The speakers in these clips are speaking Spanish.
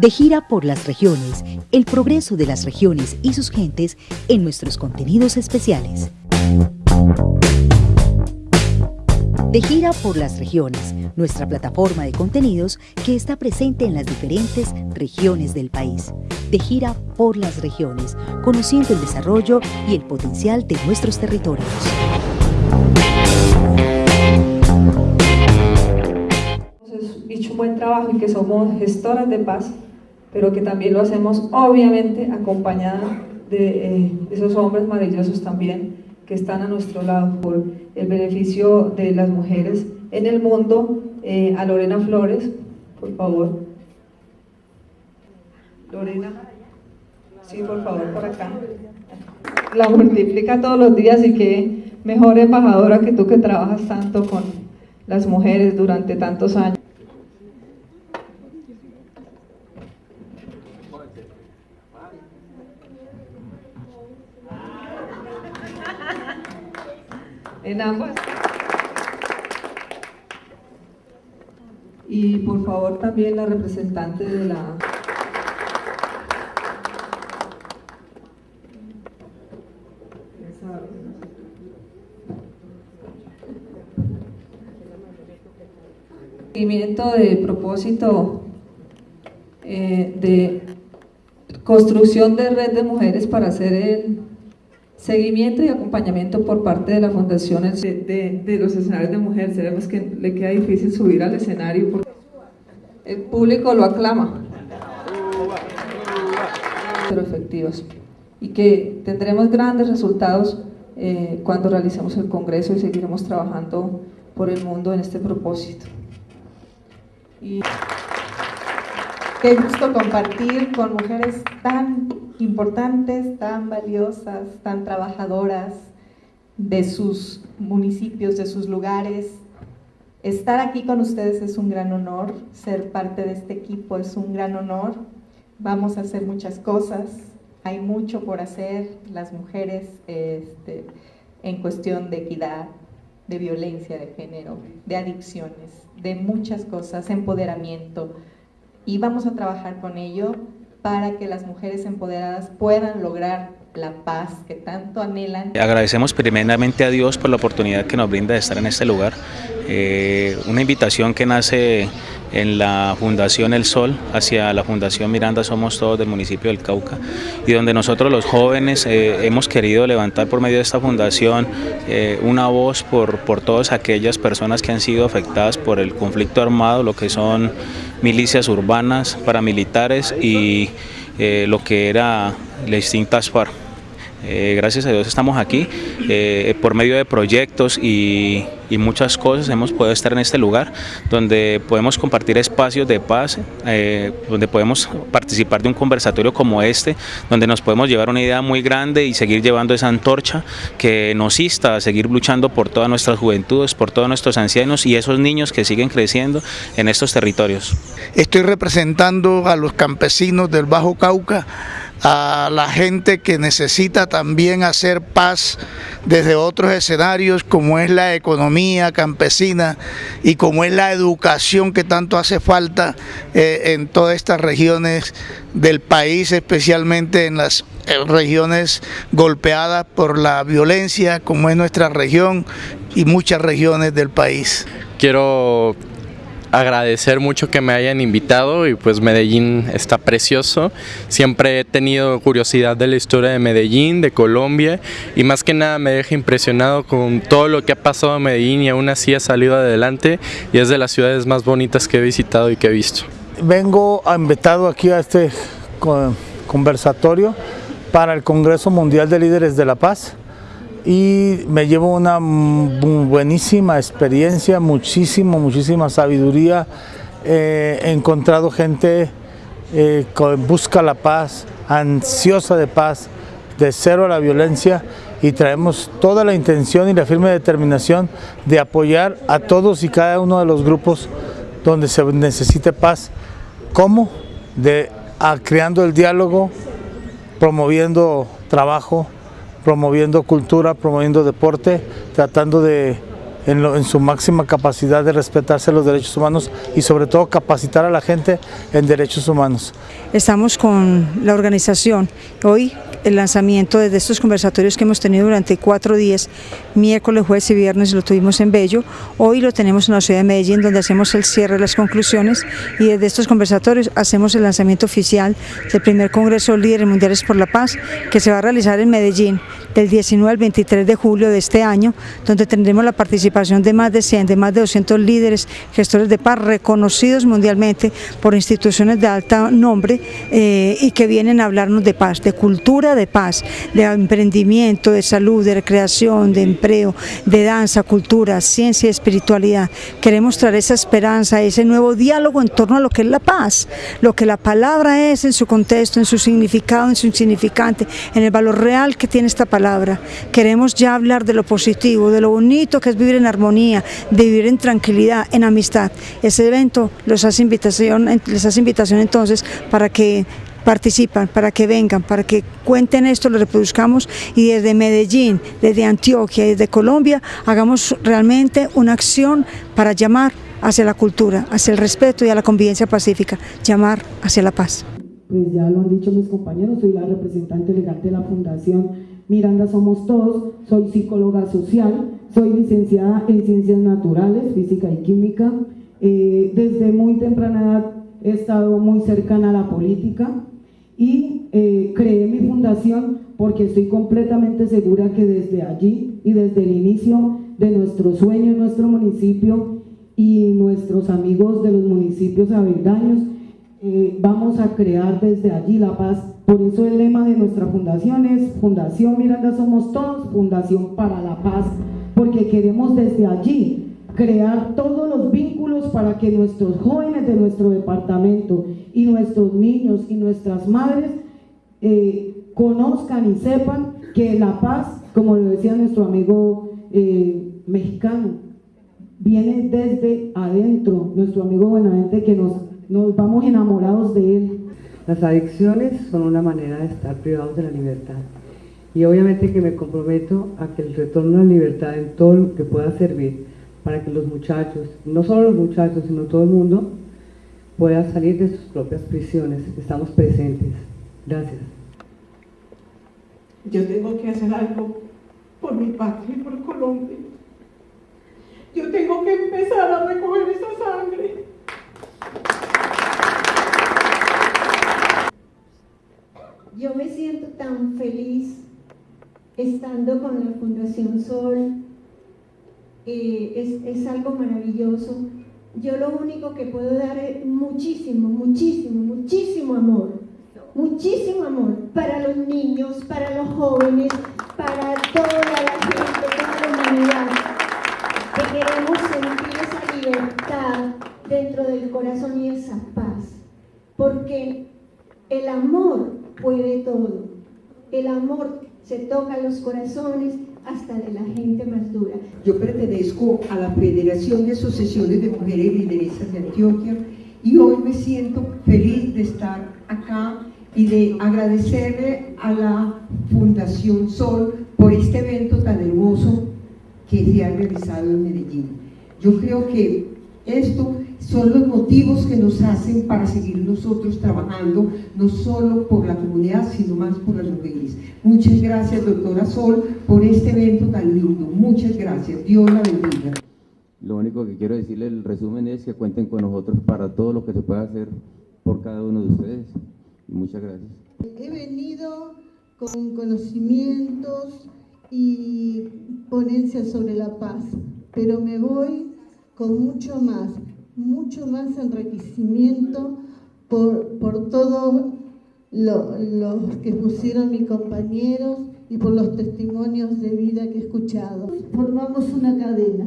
De gira por las regiones, el progreso de las regiones y sus gentes en nuestros contenidos especiales. De gira por las regiones, nuestra plataforma de contenidos que está presente en las diferentes regiones del país. De gira por las regiones, conociendo el desarrollo y el potencial de nuestros territorios. Hemos hecho un buen trabajo y que somos gestoras de paz, pero que también lo hacemos obviamente acompañada de eh, esos hombres maravillosos también que están a nuestro lado por el beneficio de las mujeres en el mundo. Eh, a Lorena Flores, por favor. Lorena. Sí, por favor, por acá. La multiplica todos los días y que mejor embajadora que tú que trabajas tanto con las mujeres durante tantos años. En ambas. Y por favor también la representante de la... De propósito eh, de construcción de red de mujeres para hacer el Seguimiento y acompañamiento por parte de la Fundación de, los escenarios de mujer. Sabemos que le queda difícil subir al escenario porque el público lo aclama. Pero efectivos. Y que tendremos grandes resultados eh, cuando realicemos el Congreso y seguiremos trabajando por el mundo en este propósito. Y... Qué gusto compartir con mujeres tan importantes, tan valiosas, tan trabajadoras de sus municipios, de sus lugares. Estar aquí con ustedes es un gran honor, ser parte de este equipo es un gran honor. Vamos a hacer muchas cosas, hay mucho por hacer, las mujeres este, en cuestión de equidad, de violencia de género, de adicciones, de muchas cosas, empoderamiento, y vamos a trabajar con ello para que las mujeres empoderadas puedan lograr la paz que tanto anhelan. Agradecemos primeramente a Dios por la oportunidad que nos brinda de estar en este lugar, eh, una invitación que nace en la Fundación El Sol hacia la Fundación Miranda Somos Todos del municipio del Cauca y donde nosotros los jóvenes eh, hemos querido levantar por medio de esta fundación eh, una voz por, por todas aquellas personas que han sido afectadas por el conflicto armado, lo que son milicias urbanas, paramilitares y eh, lo que era la extinta FARC. Eh, gracias a Dios estamos aquí, eh, por medio de proyectos y, muchas cosas hemos podido estar en este lugar donde podemos compartir espacios de paz, eh, donde podemos participar de un conversatorio como este, donde nos podemos llevar una idea muy grande y seguir llevando esa antorcha que nos insta a seguir luchando por todas nuestras juventudes, por todos nuestros ancianos y esos niños que siguen creciendo en estos territorios. Estoy representando a los campesinos del Bajo Cauca, a la gente que necesita también hacer paz desde otros escenarios como es la economía campesina y como es la educación que tanto hace falta eh, en todas estas regiones del país, especialmente en las regiones golpeadas por la violencia como es nuestra región y muchas regiones del país. Quiero agradecer mucho que me hayan invitado y pues Medellín está precioso. Siempre he tenido curiosidad de la historia de Medellín, de Colombia y más que nada me deja impresionado con todo lo que ha pasado en Medellín y aún así ha salido adelante y es de las ciudades más bonitas que he visitado y que he visto. Vengo invitado aquí a este conversatorio para el Congreso Mundial de Líderes de la Paz y me llevo una buenísima experiencia, muchísimo, muchísima sabiduría. Eh, he encontrado gente eh, que busca la paz, ansiosa de paz, de cero a la violencia y traemos toda la intención y la firme determinación de apoyar a todos y cada uno de los grupos donde se necesite paz. ¿Cómo? De, creando el diálogo, promoviendo trabajo, promoviendo cultura, promoviendo deporte, tratando de en, su máxima capacidad de respetarse los derechos humanos y sobre todo capacitar a la gente en derechos humanos. Estamos con la organización hoy el lanzamiento de estos conversatorios que hemos tenido durante cuatro días, miércoles, jueves y viernes lo tuvimos en Bello, hoy lo tenemos en la ciudad de Medellín donde hacemos el cierre de las conclusiones y desde estos conversatorios hacemos el lanzamiento oficial del primer Congreso Líderes Mundiales por la Paz que se va a realizar en Medellín del 19 al 23 de julio de este año, donde tendremos la participación de más de 100, de más de 200 líderes, gestores de paz reconocidos mundialmente por instituciones de alto nombre eh, y que vienen a hablarnos de paz, de cultura de paz, de emprendimiento, de salud, de recreación, de empleo, de danza, cultura, ciencia y espiritualidad. Queremos traer esa esperanza, ese nuevo diálogo en torno a lo que es la paz, lo que la palabra es en su contexto, en su significado, en su insignificante, en el valor real que tiene esta palabra. Queremos ya hablar de lo positivo, de lo bonito que es vivir en armonía, de vivir en tranquilidad, en amistad. Ese evento invitación, les hace invitación entonces para que participan, para que vengan, para que cuenten esto, lo reproduzcamos y desde Medellín, desde Antioquia, desde Colombia, hagamos realmente una acción para llamar hacia la cultura, hacia el respeto y a la convivencia pacífica, llamar hacia la paz. Pues ya lo han dicho mis compañeros, soy la representante legal de la Fundación Miranda Somos Todos, soy psicóloga social, soy licenciada en Ciencias Naturales, Física y Química. Eh, desde muy temprana edad he estado muy cercana a la política y eh, creé mi fundación porque estoy completamente segura que desde allí y desde el inicio de nuestro sueño en nuestro municipio y nuestros amigos de los municipios avendaños, eh, vamos a crear desde allí la paz. Por eso el lema de nuestra fundación es Fundación Miranda Somos Todos, Fundación para la Paz, porque queremos desde allí crear todos los vínculos para que nuestros jóvenes de nuestro departamento y nuestros niños y nuestras madres eh, conozcan y sepan que la paz, como lo decía nuestro amigo eh, mexicano, viene desde adentro, nuestro amigo Buenamente, que nos, nos vamos enamorados de él, las adicciones son una manera de estar privados de la libertad. Y obviamente que me comprometo a que el retorno a la libertad en todo lo que pueda servir para que los muchachos, no solo los muchachos, sino todo el mundo, pueda salir de sus propias prisiones. Estamos presentes. Gracias. Yo tengo que hacer algo por mi patria y por Colombia. Yo tengo que empezar a recoger esa sangre. Yo me siento tan feliz estando con la Fundación Sol, eh, es, algo maravilloso. Yo lo único que puedo dar es muchísimo, muchísimo, muchísimo amor, muchísimo amor para los niños, para los jóvenes, para toda la gente, toda la humanidad, que queremos sentir esa libertad dentro del corazón y esa paz, porque el amor puede todo. El amor se toca los corazones hasta de la gente más dura. Yo pertenezco a la Federación de Asociaciones de Mujeres Lideresas de Antioquia y hoy me siento feliz de estar acá y de agradecerle a la Fundación Sol por este evento tan hermoso que se ha realizado en Medellín. Yo creo que esto son los motivos que nos hacen para seguir nosotros trabajando, no solo por la comunidad, sino más por las mujeres. Muchas gracias, doctora Sol, por este evento tan lindo. Muchas gracias. Dios la bendiga. Lo único que quiero decirle, el resumen es que cuenten con nosotros para todo lo que se pueda hacer por cada uno de ustedes. muchas gracias. He venido con conocimientos y ponencias sobre la paz, pero me voy con mucho más mucho más enriquecimiento por, por todo lo, que pusieron mis compañeros y por los testimonios de vida que he escuchado. Formamos una cadena,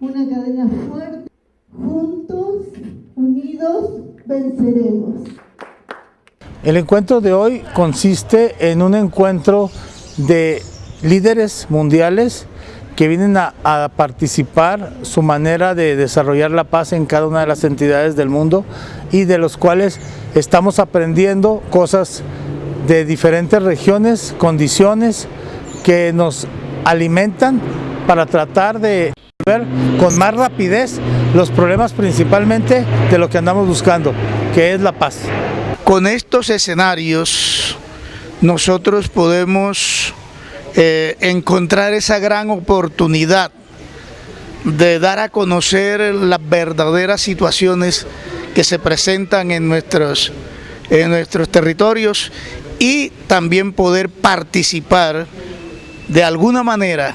una cadena fuerte. Juntos, unidos, venceremos. El encuentro de hoy consiste en un encuentro de líderes mundiales que vienen a, participar su manera de desarrollar la paz en cada una de las entidades del mundo y de los cuales estamos aprendiendo cosas de diferentes regiones, condiciones que nos alimentan para tratar de Ver con más rapidez los problemas principalmente de lo que andamos buscando, que es la paz. Con estos escenarios nosotros podemos eh, encontrar esa gran oportunidad de dar a conocer las verdaderas situaciones que se presentan en nuestros, en nuestros territorios y también poder participar de alguna manera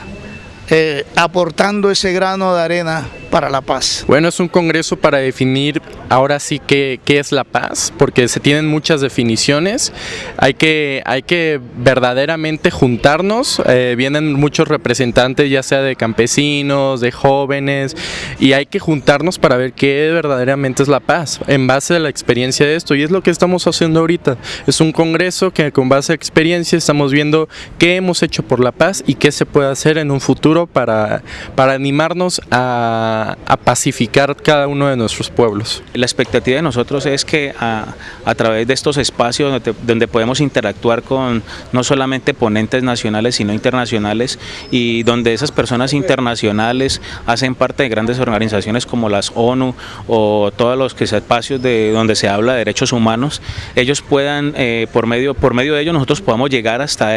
eh, aportando ese grano de arena para la paz. Bueno, es un congreso para definir ahora sí qué, es la paz, porque se tienen muchas definiciones, hay que, hay que verdaderamente juntarnos, eh, vienen muchos representantes ya sea de campesinos, de jóvenes, y hay que juntarnos para ver qué verdaderamente es la paz, en base a la experiencia de esto, y es lo que estamos haciendo ahorita, es un congreso que con base a experiencia estamos viendo qué hemos hecho por la paz y qué se puede hacer en un futuro para, para animarnos a a, pacificar cada uno de nuestros pueblos. La expectativa de nosotros es que a, través de estos espacios donde, podemos interactuar con no solamente ponentes nacionales sino internacionales y donde esas personas internacionales hacen parte de grandes organizaciones como las ONU o todos los que espacios de donde se habla de derechos humanos, ellos puedan eh, por medio por medio de ellos nosotros podamos llegar hasta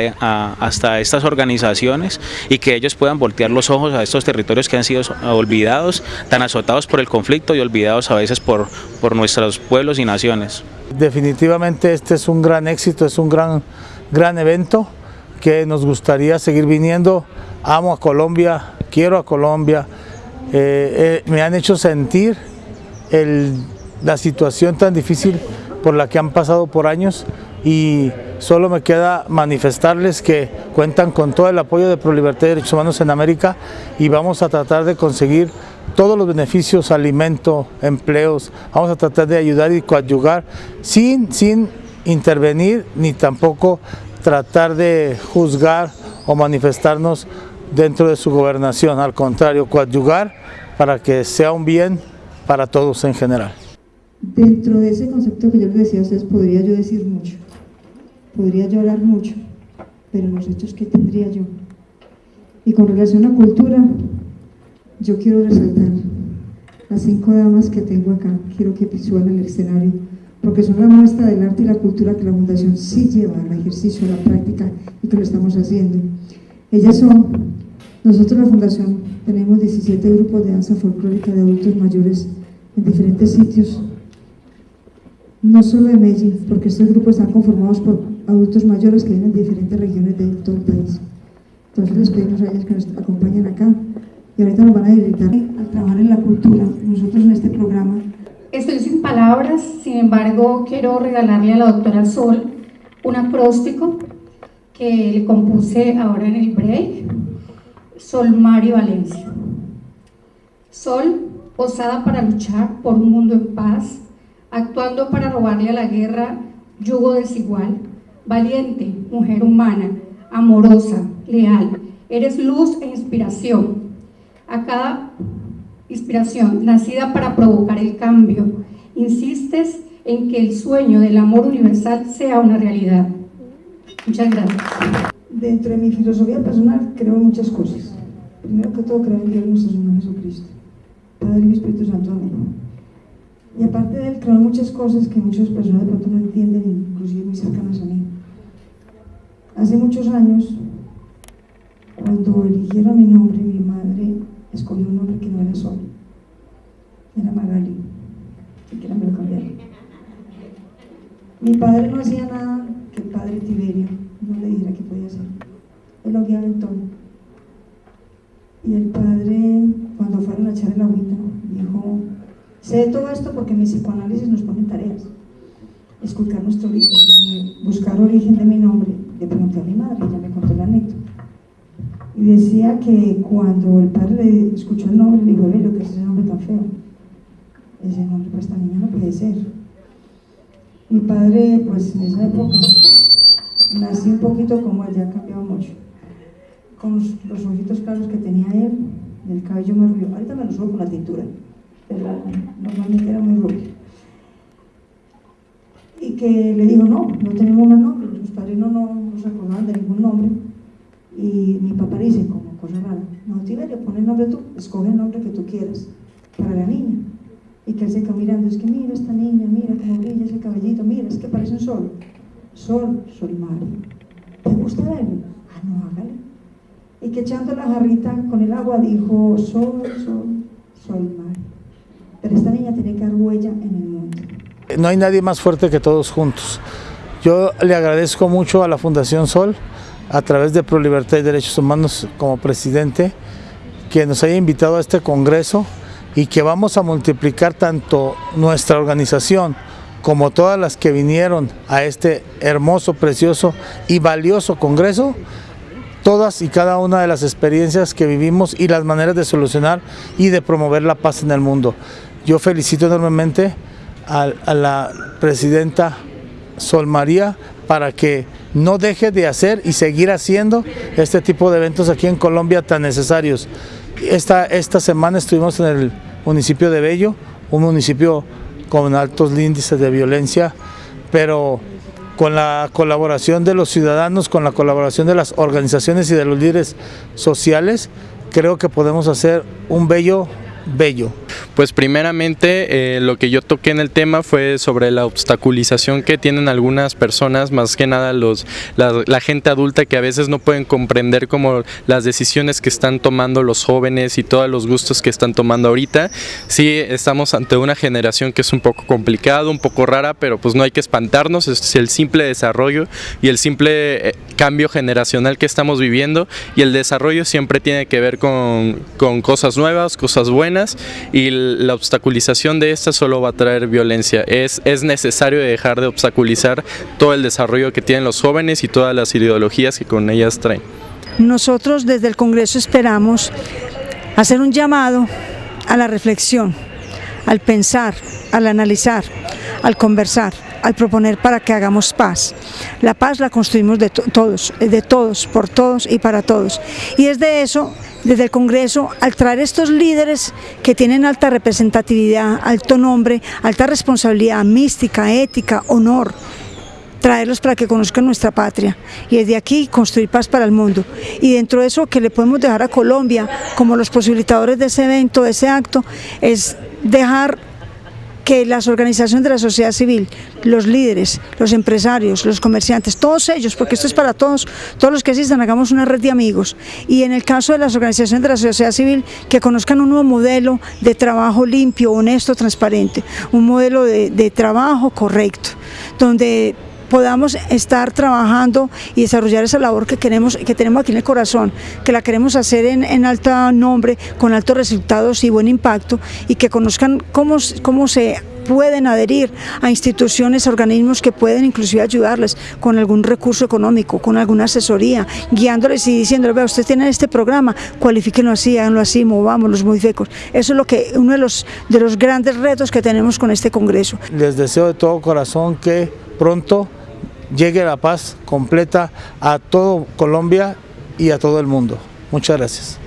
hasta estas organizaciones y que ellos puedan voltear los ojos a estos territorios que han sido olvidados tan azotados por el conflicto y olvidados a veces por, por nuestros pueblos y naciones. Definitivamente este es un gran éxito, es un gran, gran evento que nos gustaría seguir viniendo. Amo a Colombia, quiero a Colombia, eh, eh, me han hecho sentir la situación tan difícil por la que han pasado por años y solo me queda manifestarles que cuentan con todo el apoyo de ProLibertad y Derechos Humanos en América y vamos a tratar de conseguir todos los beneficios, alimento, empleos, vamos a tratar de ayudar y coadyugar sin, sin intervenir ni tampoco tratar de juzgar o manifestarnos dentro de su gobernación, al contrario, coadyugar para que sea un bien para todos en general. Dentro de ese concepto que yo les decía a ustedes, podría yo decir mucho, podría llorar mucho, pero los hechos que tendría yo. Y con relación a cultura, yo quiero resaltar las cinco damas que tengo acá, quiero que visualen el escenario, porque son la muestra del arte y la cultura que la Fundación sí lleva al ejercicio, a la práctica y que lo estamos haciendo. Ellas son, nosotros la Fundación tenemos 17 grupos de danza folclórica de adultos mayores en diferentes sitios, no solo de Medellín, porque estos grupos están conformados por adultos mayores que vienen de diferentes regiones de todo el país. Entonces les pedimos a ellas que nos acompañen acá y ahorita nos van a dedicar a trabajar en la cultura, nosotros en este programa. Estoy sin palabras, sin embargo quiero regalarle a la doctora Sol un acróstico que le compuse ahora en el break, Sol Mario Valencia. Sol, osada para luchar por un mundo en paz, actuando para robarle a la guerra yugo desigual, valiente, mujer humana, amorosa, leal, eres luz e inspiración, a cada inspiración nacida para provocar el cambio. Insistes en que el sueño del amor universal sea una realidad. Muchas gracias. Dentro de mi filosofía personal creo en muchas cosas. Primero que todo creo en Dios nuestro Señor Jesucristo, Padre y Espíritu Santo. Amén. Y aparte de él creo en muchas cosas que muchas personas de pronto no entienden, inclusive muy cercanas a mí. Hace muchos años, cuando eligieron mi nombre, mi madre escogió un nombre que no era Sol, era Magali, era me lo Mi padre no hacía nada que el padre Tiberio no le dijera que podía hacer. Él lo guiaba en todo. Y el padre, cuando fueron a echar el agüita, dijo, sé todo esto porque mi psicoanálisis nos pone tareas. Escuchar nuestro origen, buscar origen de mi nombre. Le pregunté a mi madre, ella me contó la anécdota y decía que cuando el padre escuchó el nombre, le dijo, lo que es ese nombre tan feo? Ese nombre para esta niña no puede ser. Mi padre, pues en esa época, nací un poquito como él, ya ha mucho. Con los, ojitos claros que tenía él, el cabello más rubio. Ahorita me lo subo con la tintura, pero normalmente era muy rubio. Y que le dijo, no, no tenemos más nombre, los padres no, no, no se acordaban de ningún nombre y mi papá dice, como cosa rara. No, Tiberio, pon el nombre tú, escoge el nombre que tú quieras para la niña. Y que él se quedó mirando, es que mira esta niña, mira cómo brilla ese cabellito, mira, es que parece un sol. Sol, sol Mario. ¿Te gusta verlo? Ah, no, hágale. Y que echando la jarrita con el agua dijo, sol, sol, sol Mario. Pero esta niña tiene que dar huella en el mundo. No hay nadie más fuerte que todos juntos. Yo le agradezco mucho a la Fundación Sol, a través de Pro Libertad y Derechos Humanos como presidente, que nos haya invitado a este congreso y que vamos a multiplicar tanto nuestra organización como todas las que vinieron a este hermoso, precioso y valioso congreso, todas y cada una de las experiencias que vivimos y las maneras de solucionar y de promover la paz en el mundo. Yo felicito enormemente a, a la presidenta Sol María para que no deje de hacer y seguir haciendo este tipo de eventos aquí en Colombia tan necesarios. Esta, esta semana estuvimos en el municipio de Bello, un municipio con altos índices de violencia, pero con la colaboración de los ciudadanos, con la colaboración de las organizaciones y de los líderes sociales, creo que podemos hacer un bello bello? Pues primeramente eh, lo que yo toqué en el tema fue sobre la obstaculización que tienen algunas personas, más que nada los, la, gente adulta que a veces no pueden comprender como las decisiones que están tomando los jóvenes y todos los gustos que están tomando ahorita. Sí, estamos ante una generación que es un poco complicado, un poco rara, pero pues no hay que espantarnos, es el simple desarrollo y el simple eh, cambio generacional que estamos viviendo y el desarrollo siempre tiene que ver con, con cosas nuevas, cosas buenas y la obstaculización de esta solo va a traer violencia. Es, es necesario dejar de obstaculizar todo el desarrollo que tienen los jóvenes y todas las ideologías que con ellas traen. Nosotros desde el Congreso esperamos hacer un llamado a la reflexión, al pensar, al analizar, al conversar, al proponer para que hagamos paz. La paz la construimos de to todos, de todos, por todos y para todos. Y es de eso, desde el Congreso, al traer estos líderes que tienen alta representatividad, alto nombre, alta responsabilidad mística, ética, honor, traerlos para que conozcan nuestra patria y desde aquí construir paz para el mundo. Y dentro de eso que le podemos dejar a Colombia como los posibilitadores de ese evento, de ese acto, es dejar que las organizaciones de la sociedad civil, los líderes, los empresarios, los comerciantes, todos ellos, porque esto es para todos, todos los que asistan, hagamos una red de amigos. Y en el caso de las organizaciones de la sociedad civil, que conozcan un nuevo modelo de trabajo limpio, honesto, transparente, un modelo de, de trabajo correcto, donde podamos estar trabajando y desarrollar esa labor que queremos que tenemos aquí en el corazón, que la queremos hacer en, en alto nombre, con altos resultados y buen impacto y que conozcan cómo, cómo se pueden adherir a instituciones, organismos que pueden inclusive ayudarles con algún recurso económico, con alguna asesoría, guiándoles y diciéndoles, vea, usted tiene este programa, cualifíquenlo así, háganlo así, movámoslos muy fecos. Eso es lo que, uno de los, de los grandes retos que tenemos con este Congreso. Les deseo de todo corazón que pronto llegue la paz completa a todo Colombia y a todo el mundo. Muchas gracias.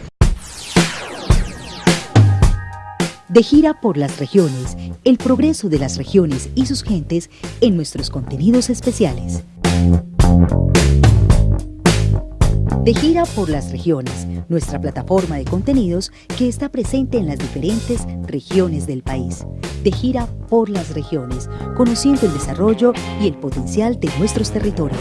De gira por las regiones, el progreso de las regiones y sus gentes en nuestros contenidos especiales. De gira por las regiones, nuestra plataforma de contenidos que está presente en las diferentes regiones del país. De gira por las regiones, conociendo el desarrollo y el potencial de nuestros territorios.